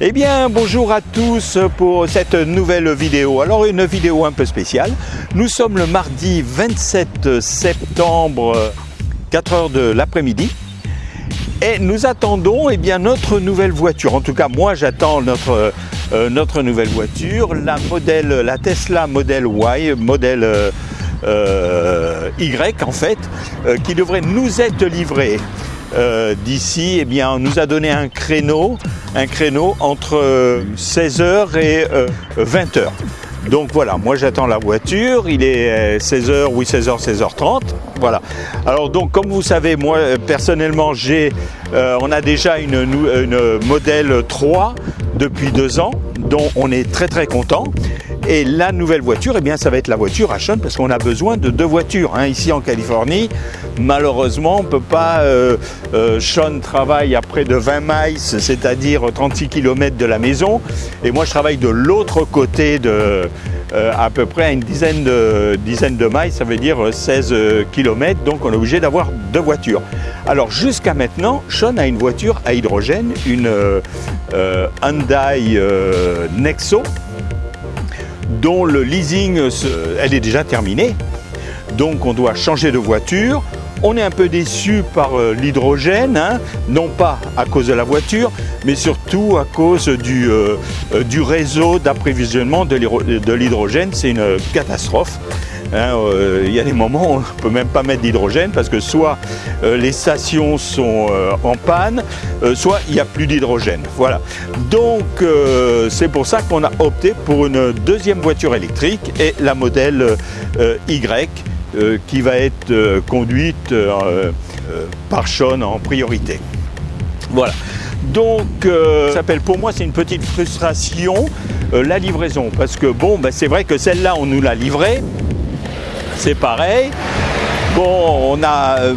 Eh bien, bonjour à tous pour cette nouvelle vidéo. Alors, une vidéo un peu spéciale. Nous sommes le mardi 27 septembre, 4 heures de l'après-midi. Et nous attendons eh bien, notre nouvelle voiture. En tout cas, moi, j'attends notre, euh, nouvelle voiture, la Tesla Model Y, modèle euh, euh, Y en fait, qui devrait nous être livrée d'ici. Eh bien, on nous a donné un créneau un créneau entre 16h et 20h. Donc voilà, moi j'attends la voiture, il est 16h, oui 16h, 16h30. Voilà. Alors donc comme vous savez, moi personnellement j'ai, euh, on a déjà une, une modèle 3 depuis deux ans, dont on est très très content. Et la nouvelle voiture, eh bien, ça va être la voiture à Sean parce qu'on a besoin de deux voitures. Hein. Ici en Californie, malheureusement, on peut pas. Euh, euh, Sean travaille à près de 20 miles, c'est-à-dire 36 km de la maison. Et moi, je travaille de l'autre côté de. Euh, à peu près à une dizaine de, dizaine de miles, ça veut dire 16 km, donc on est obligé d'avoir deux voitures. Alors jusqu'à maintenant, Sean a une voiture à hydrogène, une Hyundai Nexo, dont le leasing, elle est déjà terminée. Donc on doit changer de voiture. On est un peu déçu par euh, l'hydrogène, hein. non pas à cause de la voiture, mais surtout à cause du, euh, euh, du réseau d'approvisionnement de l'hydrogène. C'est une catastrophe. Hein, euh, il y a des moments où on ne peut même pas mettre d'hydrogène parce que soit euh, les stations sont euh, en panne, soit il n'y a plus d'hydrogène. Voilà. Donc c'est pour ça qu'on a opté pour une deuxième voiture électrique et la modèle Y qui va être conduite par Sean en priorité. Voilà. Donc, pour moi, c'est une petite frustration, la livraison. Parce que bon, ben, c'est vrai que celle-là, on nous l'a livrée c'est pareil. Bon, on a euh,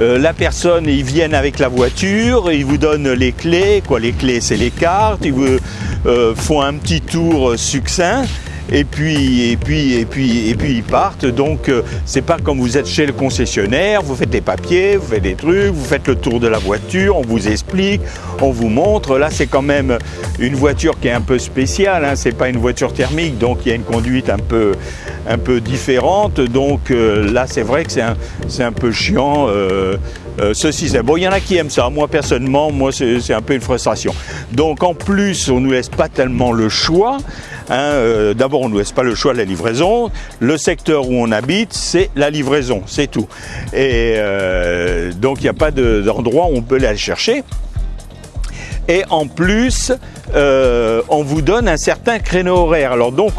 euh, la personne, ils viennent avec la voiture, ils vous donnent les clés, quoi, les clés c'est les cartes, ils vous euh, font un petit tour succinct et puis et puis et puis et puis ils partent. Donc c'est pas comme vous êtes chez le concessionnaire, vous faites les papiers, vous faites des trucs, vous faites le tour de la voiture, on vous explique, on vous montre. Là c'est quand même une voiture qui est un peu spéciale, hein. c'est pas une voiture thermique, donc il y a une conduite un peu un peu différente. Donc euh, là, c'est vrai que c'est un, un, peu chiant. Euh, euh, ceci, c'est bon. Il y en a qui aiment ça. Moi, personnellement, moi, c'est un peu une frustration. Donc, en plus, on nous laisse pas tellement le choix. Hein, d'abord, on ne nous laisse pas le choix de la livraison. Le secteur où on habite, c'est la livraison, c'est tout. Et donc, il n'y a pas d'endroit où on peut aller chercher. Et en plus, on vous donne un certain créneau horaire. Alors donc,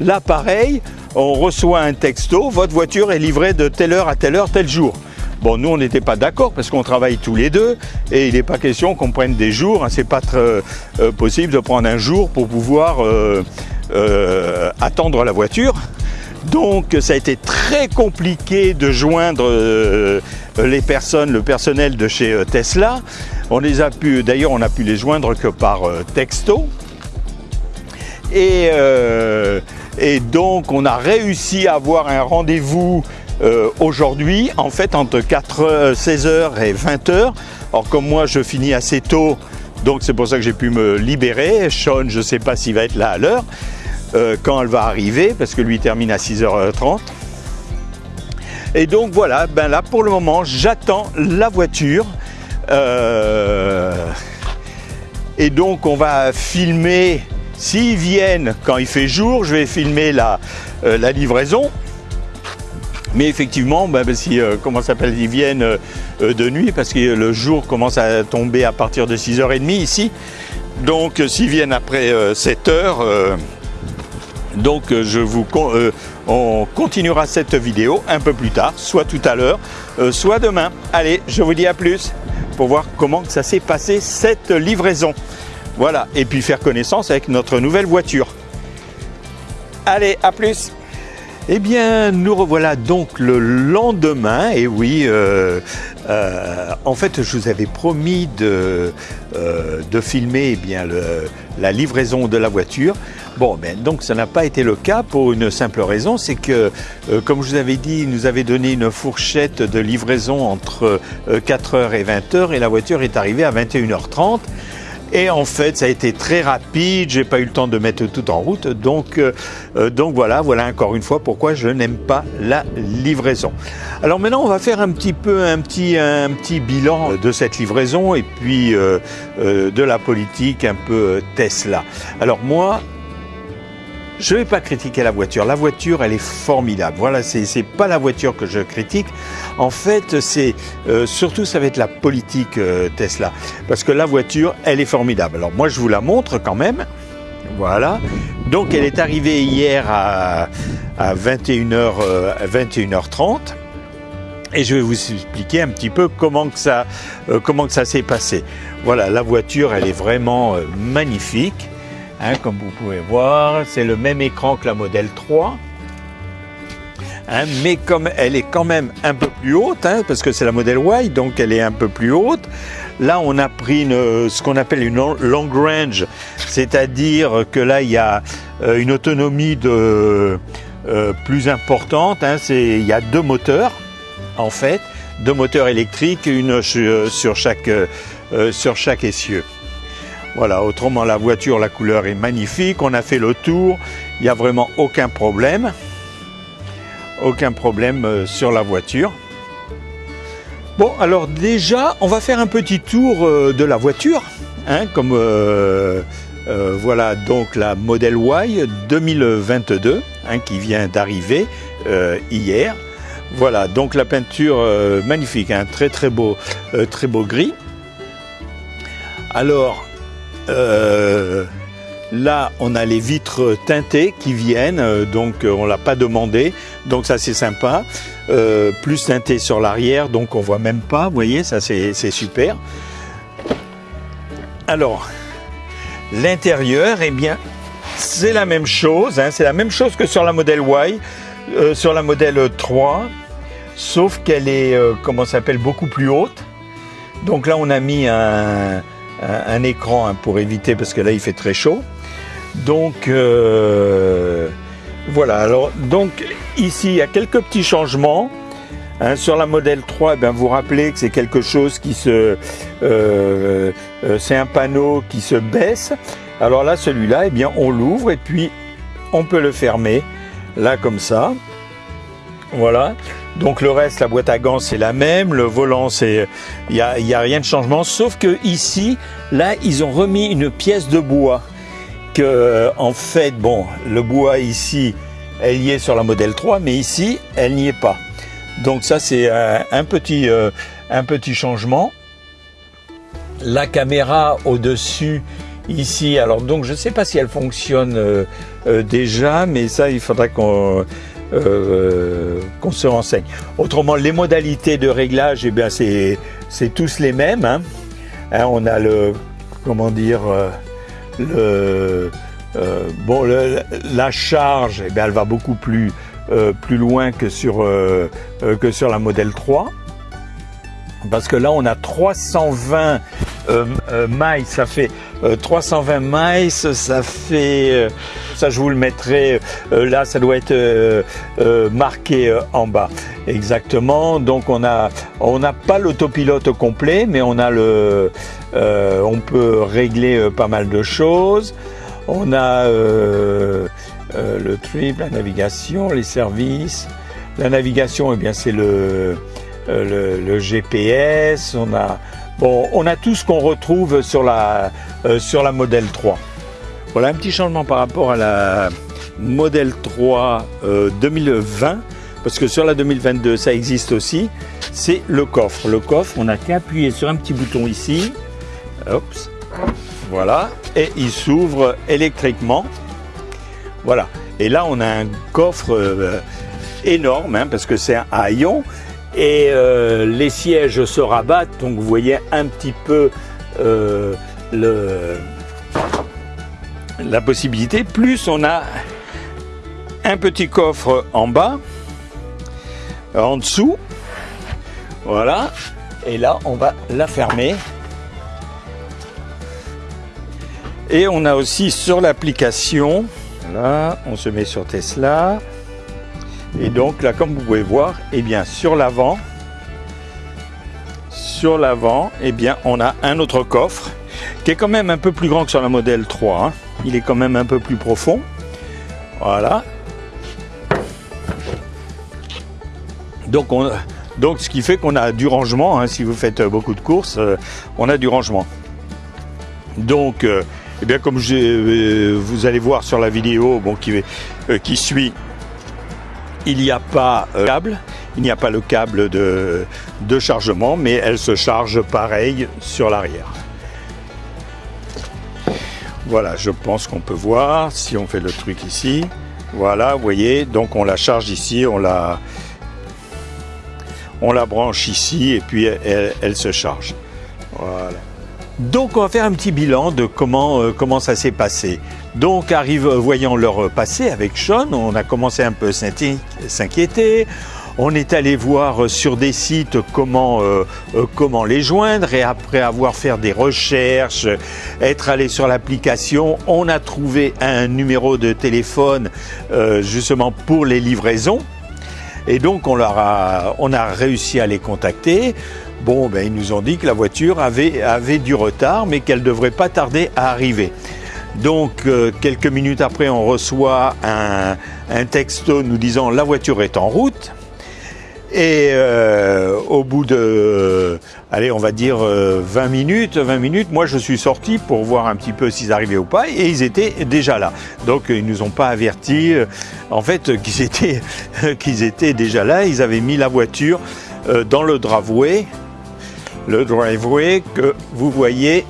là, pareil, on reçoit un texto, votre voiture est livrée de telle heure à telle heure, tel jour. Bon, nous, on n'était pas d'accord parce qu'on travaille tous les deux et il n'est pas question qu'on prenne des jours. Hein. C'est pas euh, possible de prendre un jour pour pouvoir euh, euh, attendre la voiture. Donc, ça a été très compliqué de joindre les personnes, le personnel de chez Tesla. On les a pu, d'ailleurs, on a pu les joindre que par texto. Et donc, on a réussi à avoir un rendez-vous euh, aujourd'hui, en fait, entre 4, 16h et 20h. Or, comme moi, je finis assez tôt, donc c'est pour ça que j'ai pu me libérer. Sean, je ne sais pas s'il va être là à l'heure, euh, quand elle va arriver, parce que lui termine à 6h30. Et donc voilà, ben là pour le moment, j'attends la voiture. Euh, et donc on va filmer S'ils viennent quand il fait jour, je vais filmer la, euh, livraison. Mais effectivement, ben, ben si, comment s'appelle, ils viennent de nuit parce que le jour commence à tomber à partir de 6h30 ici. Donc s'ils viennent après 7h, donc je vous, on continuera cette vidéo un peu plus tard, soit tout à l'heure, soit demain. Allez, je vous dis à plus pour voir comment ça s'est passé cette livraison. Voilà, et puis faire connaissance avec notre nouvelle voiture. Allez, à plus eh bien, nous revoilà donc le lendemain, et oui, euh, euh, en fait, je vous avais promis de, euh, de filmer eh bien, la livraison de la voiture. Bon, ben, donc ça n'a pas été le cas pour une simple raison, c'est que, comme je vous avais dit, il nous avait donné une fourchette de livraison entre 4h et 20h, et la voiture est arrivée à 21h30. Et en fait, ça a été très rapide. J'ai pas eu le temps de mettre tout en route. Donc, euh, euh, donc voilà, voilà encore une fois pourquoi je n'aime pas la livraison. Alors maintenant, on va faire un petit peu un petit un petit bilan de cette livraison et puis euh, de la politique un peu Tesla. Alors moi, je ne vais pas critiquer la voiture. La voiture, elle est formidable. Voilà, c'est pas la voiture que je critique. En fait, c'est euh, surtout ça va être la politique euh, Tesla, parce que la voiture, elle est formidable. Alors moi, je vous la montre quand même. Voilà. Donc, elle est arrivée hier à, 21h, 21h30 et je vais vous expliquer un petit peu comment euh, ça s'est passé. Voilà, la voiture, elle est vraiment magnifique. Hein, comme vous pouvez voir, c'est le même écran que la modèle 3. Hein, mais comme elle est quand même un peu plus haute, hein, parce que c'est la modèle Y, donc elle est un peu plus haute. Là, on a pris une, ce qu'on appelle une long range, c'est-à-dire que là, il y a euh, une autonomie de, euh, plus importante. il y a deux moteurs, en fait, deux moteurs électriques, une euh, sur chaque essieu. Voilà, autrement la voiture, la couleur est magnifique, on a fait le tour, il n'y a vraiment aucun problème. Aucun problème euh, sur la voiture. Bon, alors déjà, on va faire un petit tour euh, de la voiture, hein, comme euh, voilà donc la Model Y 2022 hein, qui vient d'arriver hier. Voilà, donc la peinture magnifique, hein, très très beau, très beau gris. Alors, euh, là, on a les vitres teintées qui viennent, euh, donc euh, on l'a pas demandé, donc ça c'est sympa. plus teinté sur l'arrière, donc on voit même pas, vous voyez, ça c'est super. Alors, l'intérieur, eh bien, c'est la même chose, hein, c'est la même chose que sur la modèle Y, sur la modèle 3, sauf qu'elle est, comment s'appelle, beaucoup plus haute. Donc là, on a mis un, un, écran hein, pour éviter parce que là il fait très chaud. Donc euh, voilà, alors donc ici il y a quelques petits changements. Hein, sur la modèle 3, eh bien, vous rappelez que c'est quelque chose qui se... Euh, euh, c'est un panneau qui se baisse. Alors là, celui-là, eh bien, on l'ouvre et puis on peut le fermer, là comme ça. Voilà. Donc le reste, la boîte à gants, c'est la même. Le volant, c'est, il n'y a, y a rien de changement. Sauf que ici, là, ils ont remis une pièce de bois. Que, euh, en fait, bon, le bois ici, elle y est sur la modèle 3, mais ici, elle n'y est pas. Donc ça, c'est un, petit, euh, un petit changement. La caméra au-dessus, ici, alors donc je ne sais pas si elle fonctionne euh, déjà, mais ça, il faudra qu'on euh, qu'on se renseigne. Autrement, les modalités de réglage, eh bien, c'est tous les mêmes. Hein. Hein, on a le, comment dire, euh, euh, bon, la charge, eh bien, elle va beaucoup plus, plus loin que sur, que sur la modèle 3. Parce que là, on a 320 mailles, ça fait 320 mailles, ça fait ça, je vous le mettrai euh, là, ça doit être euh, euh, marqué en bas. Exactement. Donc, on a, on n'a pas l'autopilote complet, mais on a le, on peut régler pas mal de choses. On a le trip, la navigation, les services. La navigation, eh bien, c'est le, le, GPS. On a, bon, on a tout ce qu'on retrouve sur la, la modèle 3. Voilà un petit changement par rapport à la modèle 3 2020, euh, parce que sur la 2022, ça existe aussi, c'est le coffre. Le coffre, on n'a qu'à appuyer sur un petit bouton ici, voilà, et il s'ouvre électriquement. Voilà, et là on a un coffre euh, énorme, hein, parce que c'est un haillon, et euh, les sièges se rabattent, donc vous voyez un petit peu le la possibilité. Plus on a un petit coffre en bas, en dessous. Voilà. Et là, on va la fermer. Et on a aussi sur l'application, là, on se met sur Tesla. Et donc là, comme vous pouvez voir, eh bien sur l'avant, sur l'avant, eh bien on a un autre coffre qui est quand même un peu plus grand que sur la modèle 3. Hein. Il est quand même un peu plus profond. Voilà. Donc, on, donc ce qui fait qu'on a du rangement. Hein. si vous faites beaucoup de courses, euh, on a du rangement. Donc, euh, eh bien, comme euh, vous allez voir sur la vidéo qui suit, il n'y a pas de câble, il n'y a pas le câble de, chargement, mais elle se charge pareil sur l'arrière. Voilà, je pense qu'on peut voir si on fait le truc ici. Voilà, vous voyez, donc on la charge ici, on la, on la branche ici et puis elle, se charge. Voilà. Donc on va faire un petit bilan de comment, euh, comment ça s'est passé. Donc arrive, voyant leur passé avec Sean, on a commencé un peu s'inquiéter. On est allé voir sur des sites comment, euh, euh, comment les joindre et après avoir fait des recherches, être allé sur l'application, on a trouvé un numéro de téléphone euh, justement pour les livraisons. Et donc on, leur a, on a réussi à les contacter. Bon, ben, ils nous ont dit que la voiture avait, avait du retard, mais qu'elle ne devrait pas tarder à arriver. Donc quelques minutes après, on reçoit un, texto nous disant la voiture est en route. Et euh, au bout de, allez, on va dire 20 euh, minutes, 20 minutes, moi je suis sorti pour voir un petit peu s'ils arrivaient ou pas, et ils étaient déjà là. Donc ils nous ont pas avertis, euh, en fait, qu'ils étaient, qu'ils étaient déjà là. Ils avaient mis la voiture dans le driveway, le driveway que vous voyez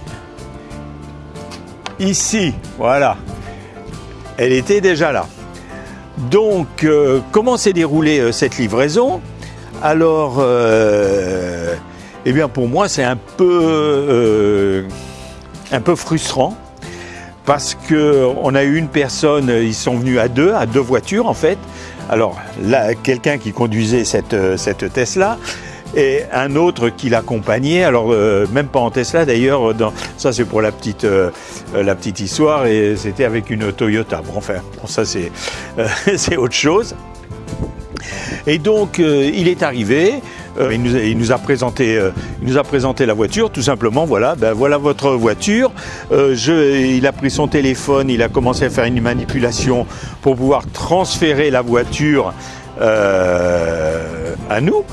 ici. Voilà, elle était déjà là. Donc, comment s'est déroulée cette livraison? Alors, euh, eh bien pour moi, c'est un peu, euh, un peu frustrant parce qu'on a eu une personne, ils sont venus à deux, à deux voitures en fait. Alors là, quelqu'un qui conduisait cette Tesla et un autre qui l'accompagnait. Alors euh, même pas en Tesla d'ailleurs. Ça c'est pour la petite la petite histoire et c'était avec une Toyota. Bon, enfin, ça c'est autre chose. Et donc, euh, il est arrivé, euh, il, nous, a présenté, euh, il nous a présenté la voiture, tout simplement, voilà, ben voilà votre voiture. il a pris son téléphone, il a commencé à faire une manipulation pour pouvoir transférer la voiture à nous.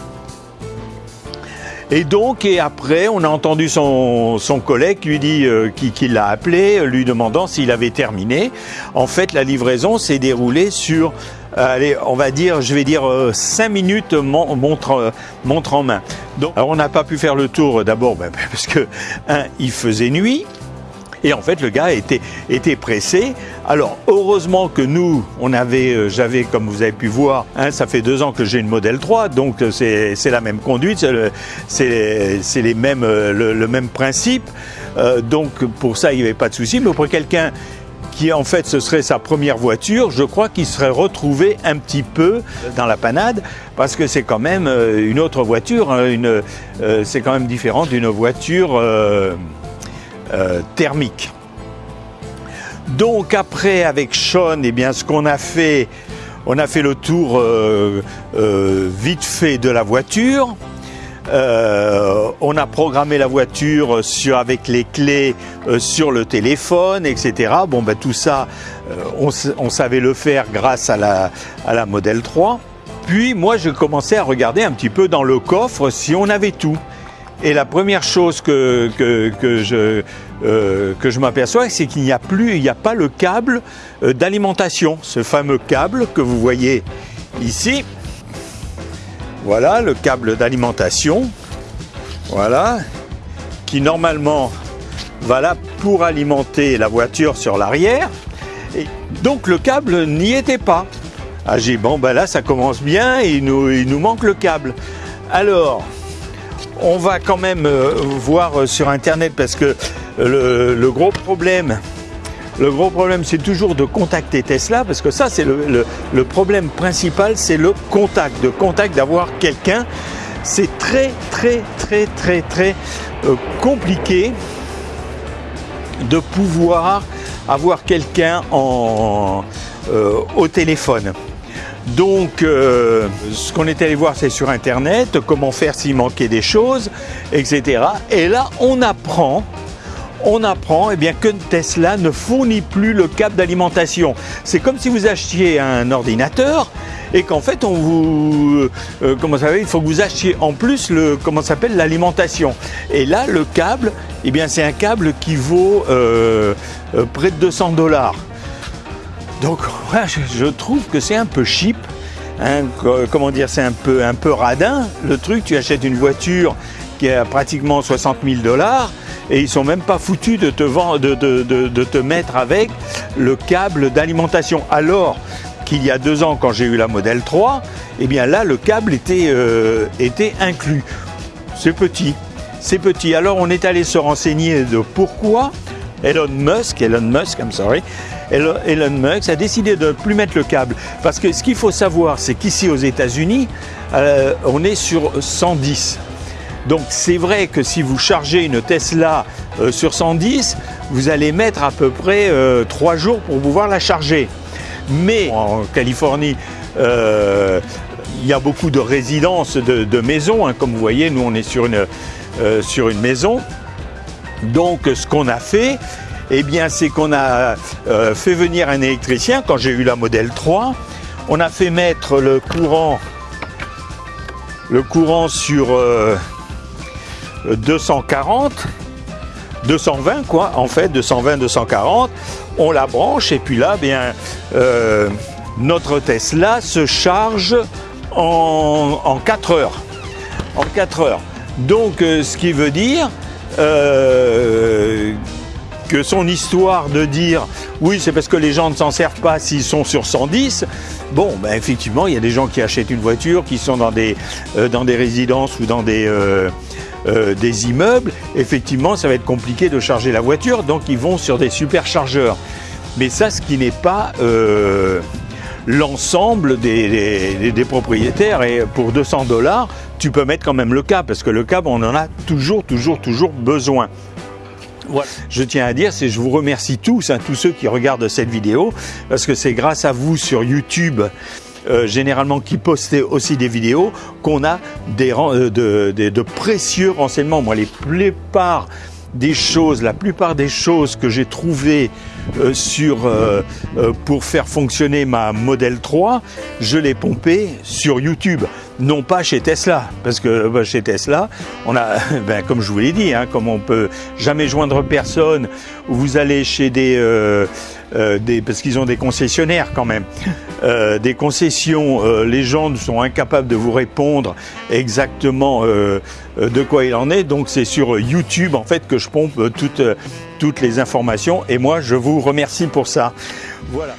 Et donc, et après, on a entendu son, collègue lui dit qui, l'a appelé, lui demandant s'il avait terminé. En fait, la livraison s'est déroulée sur euh, allez, on va dire, je vais dire 5 euh, minutes montre, euh, en main. Donc, alors on n'a pas pu faire le tour d'abord ben, parce que, un, il faisait nuit. Et en fait, le gars était, pressé. Alors, heureusement que nous, on avait, j'avais, comme vous avez pu voir, hein, ça fait deux ans que j'ai une modèle 3, donc c'est la même conduite, c'est les mêmes, le, le, même principe. donc, pour ça, il n'y avait pas de souci. Mais pour quelqu'un qui en fait ce serait sa première voiture, je crois qu'il serait retrouvé un petit peu dans la panade parce que c'est quand même euh, une autre voiture, hein, une, euh, c'est quand même différent d'une voiture euh, thermique. Donc après avec Sean, eh bien ce qu'on a fait, on a fait le tour vite fait de la voiture. Euh, on a programmé la voiture sur, avec les clés euh, sur le téléphone, etc. Bon, ben, tout ça, euh, on, savait le faire grâce à la, à la Model 3. Puis moi, je commençais à regarder un petit peu dans le coffre si on avait tout. Et la première chose que, je, que je m'aperçois, c'est qu'il n'y a plus, il n'y a pas le câble d'alimentation, ce fameux câble que vous voyez ici. Voilà le câble d'alimentation. Voilà. Qui normalement va là pour alimenter la voiture sur l'arrière. Et donc le câble n'y était pas. Ah j'ai bon ben là ça commence bien et nous, il nous manque le câble. Alors on va quand même euh, voir sur internet parce que le gros problème le gros problème, c'est toujours de contacter Tesla, parce que ça, c'est le, problème principal, c'est le contact, de contact, d'avoir quelqu'un. C'est très, très, très, très, très euh, compliqué de pouvoir avoir quelqu'un euh, au téléphone. Donc, euh, ce qu'on est allé voir, c'est sur Internet, comment faire s'il manquait des choses, etc. Et là, on apprend on apprend eh bien, que Tesla ne fournit plus le câble d'alimentation. C'est comme si vous achetiez un ordinateur et qu'en fait on vous euh, ça il faut que vous achetiez en plus le comment s'appelle l'alimentation et là le câble eh c'est un câble qui vaut euh, euh, près de 200 dollars donc je trouve que c'est un peu cheap hein, comment dire c'est un peu un peu radin le truc tu achètes une voiture qui a pratiquement 60 000 dollars et ils sont même pas foutus de te, mettre avec le câble d'alimentation alors qu'il y a deux ans quand j'ai eu la modèle 3, eh bien là le câble était, euh, était inclus. C'est petit, c'est petit. Alors on est allé se renseigner de pourquoi Elon Musk, Elon Musk, I'm sorry, Elon Musk a décidé de ne plus mettre le câble. Parce que ce qu'il faut savoir, c'est qu'ici aux États-Unis, euh, on est sur 110. Donc c'est vrai que si vous chargez une Tesla euh, sur 110, vous allez mettre à peu près 3 jours pour pouvoir la charger. Mais en Californie, euh, il y a beaucoup de résidences, de, maisons. Hein. Comme vous voyez, nous on est euh, sur une maison. Donc ce qu'on a fait, eh bien, c'est qu'on a euh, fait venir un électricien quand j'ai eu la modèle 3. On a fait mettre le courant, le courant sur 240 220 quoi, en fait, 220, 240. On la branche et puis là, bien, euh, notre Tesla se charge en, 4 heures. En 4 heures. Donc, euh, ce qui veut dire euh, que son histoire de dire oui, c'est parce que les gens ne s'en servent pas s'ils sont sur 110. Bon, ben effectivement, il y a des gens qui achètent une voiture, qui sont dans des, dans des résidences ou dans des, euh, des immeubles, effectivement, ça va être compliqué de charger la voiture, donc ils vont sur des superchargeurs. Mais ça, ce qui n'est pas euh, l'ensemble des, propriétaires, et pour 200 dollars, tu peux mettre quand même le câble, parce que le câble, on en a toujours, toujours, toujours besoin. Voilà. Je tiens à dire, c'est je vous remercie tous, hein, tous ceux qui regardent cette vidéo, parce que c'est grâce à vous sur YouTube euh, généralement qui postait aussi des vidéos, qu'on a des, euh, de, précieux renseignements. Moi, les plupart des choses, la plupart des choses que j'ai trouvées euh, sur, pour faire fonctionner ma Model 3, je l'ai pompé sur YouTube non pas chez Tesla, parce que bah, chez Tesla, on a, ben, comme je vous l'ai dit, hein, comme on peut jamais joindre personne, vous allez chez des, euh, euh, des parce qu'ils ont des concessionnaires quand même, euh, des concessions, les gens sont incapables de vous répondre exactement de quoi il en est, donc c'est sur YouTube en fait que je pompe toutes toutes les informations, et moi je vous remercie pour ça. Voilà.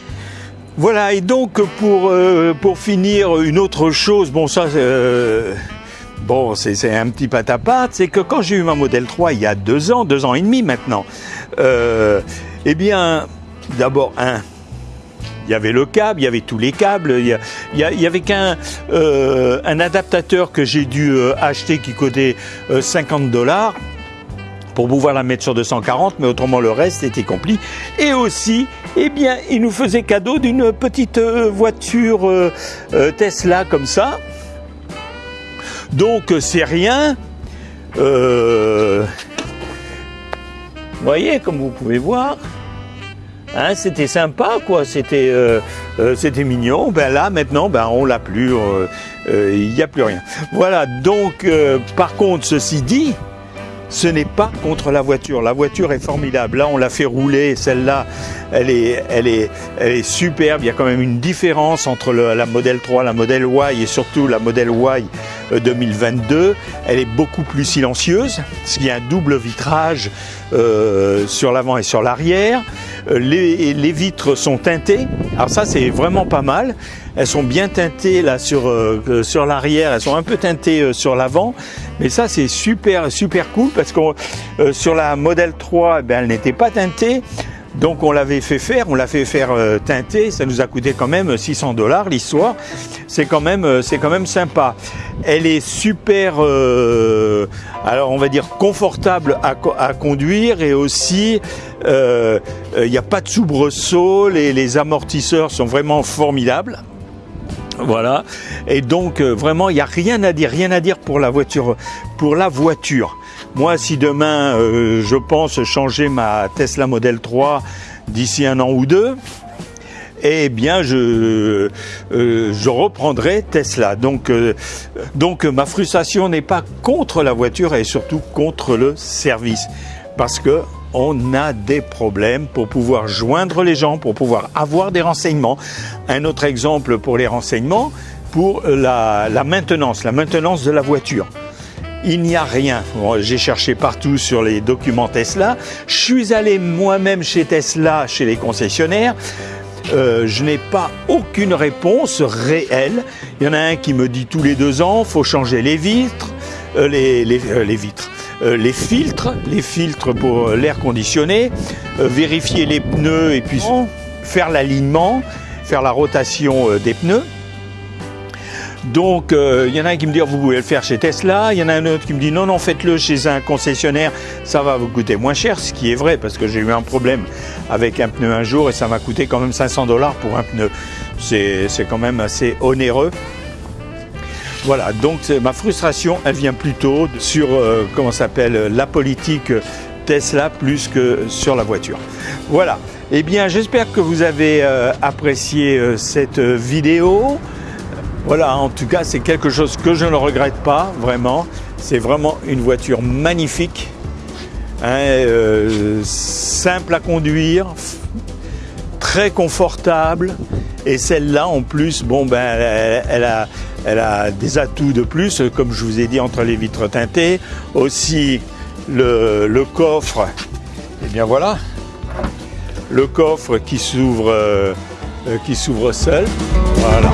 Voilà, et donc pour, euh, pour finir, une autre chose, bon ça, euh, bon c'est un petit patapate, c'est que quand j'ai eu ma modèle 3 il y a deux ans, deux ans et demi maintenant, euh, eh bien, d'abord, un, il y avait le câble, il y avait tous les câbles, il y, y, avait qu'un un adaptateur que j'ai dû acheter qui coûtait 50 dollars pour pouvoir la mettre sur 240, mais autrement le reste était compris. Et aussi, eh bien, il nous faisait cadeau d'une petite euh, voiture euh, euh, Tesla comme ça. Donc c'est rien. voyez, comme vous pouvez voir, hein, c'était sympa, quoi. C'était, c'était mignon. Ben là, maintenant, ben on l'a plus. Il n'y a plus rien. Voilà. Donc, par contre, ceci dit, ce n'est pas contre la voiture. La voiture est formidable. Là, on l'a fait rouler. Celle-là, elle est, superbe. Il y a quand même une différence entre la Model 3, la Model Y et surtout la Model Y 2022. Euh, elle est beaucoup plus silencieuse, parce qu'il y a un double vitrage euh, sur l'avant et sur l'arrière. Euh, les, vitres sont teintées. Alors ça, c'est vraiment pas mal. Elles sont bien teintées là sur, euh, sur l'arrière, elles sont un peu teintées euh, sur l'avant. Mais ça, c'est super, super cool parce que euh, sur la Model 3, ben, elle n'était pas teintée. Donc on l'avait fait faire, on l'a fait faire teinter, ça nous a coûté quand même 600 dollars l'histoire. C'est quand même c'est quand même sympa. Elle est super alors on va dire confortable à, à conduire et aussi il n'y a pas de soubresaut, les, les amortisseurs sont vraiment formidables. Voilà. Et donc euh, vraiment, il n'y a rien à dire, rien à dire pour la voiture. Pour la voiture. Moi, si demain euh, je pense changer ma Tesla Model 3 d'ici un an ou deux, eh bien je, euh, reprendrai Tesla. Donc, donc ma frustration n'est pas contre la voiture, est surtout contre le service. Parce que on a des problèmes pour pouvoir joindre les gens, pour pouvoir avoir des renseignements. Un autre exemple pour les renseignements, pour la, maintenance, la maintenance de la voiture il n'y a rien. J'ai cherché partout sur les documents Tesla. Je suis allé moi-même chez Tesla, chez les concessionnaires. Euh, je n'ai pas aucune réponse réelle. Il y en a un qui me dit tous les deux ans, faut changer les vitres, euh, euh, les, vitres, les filtres, les filtres pour l'air conditionné, vérifier les pneus et puis faire l'alignement, faire la rotation des pneus. Donc, il y en a un qui me dit, vous pouvez le faire chez Tesla. Il y en a un autre qui me dit, non, non, faites-le chez un concessionnaire, ça va vous coûter moins cher, ce qui est vrai, parce que j'ai eu un problème avec un pneu un jour et ça m'a coûté quand même 500 dollars pour un pneu. C'est quand même assez onéreux. Voilà, donc ma frustration, elle vient plutôt sur, euh, comment s'appelle, la politique Tesla plus que sur la voiture. Voilà, eh bien j'espère que vous avez euh, apprécié euh, cette vidéo. Voilà, en tout cas, c'est quelque chose que je ne regrette pas, vraiment. C'est vraiment une voiture magnifique, hein, euh, simple à conduire, très confortable. Et celle-là, en plus, bon, ben, elle, a, elle a des atouts de plus, comme je vous ai dit, entre les vitres teintées. Aussi, le, coffre, eh bien voilà, le coffre qui s'ouvre, euh, seul. Voilà.